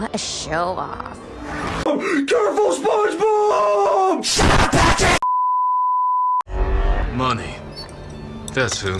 What a show off. Careful, SpongeBob! Money. That's who.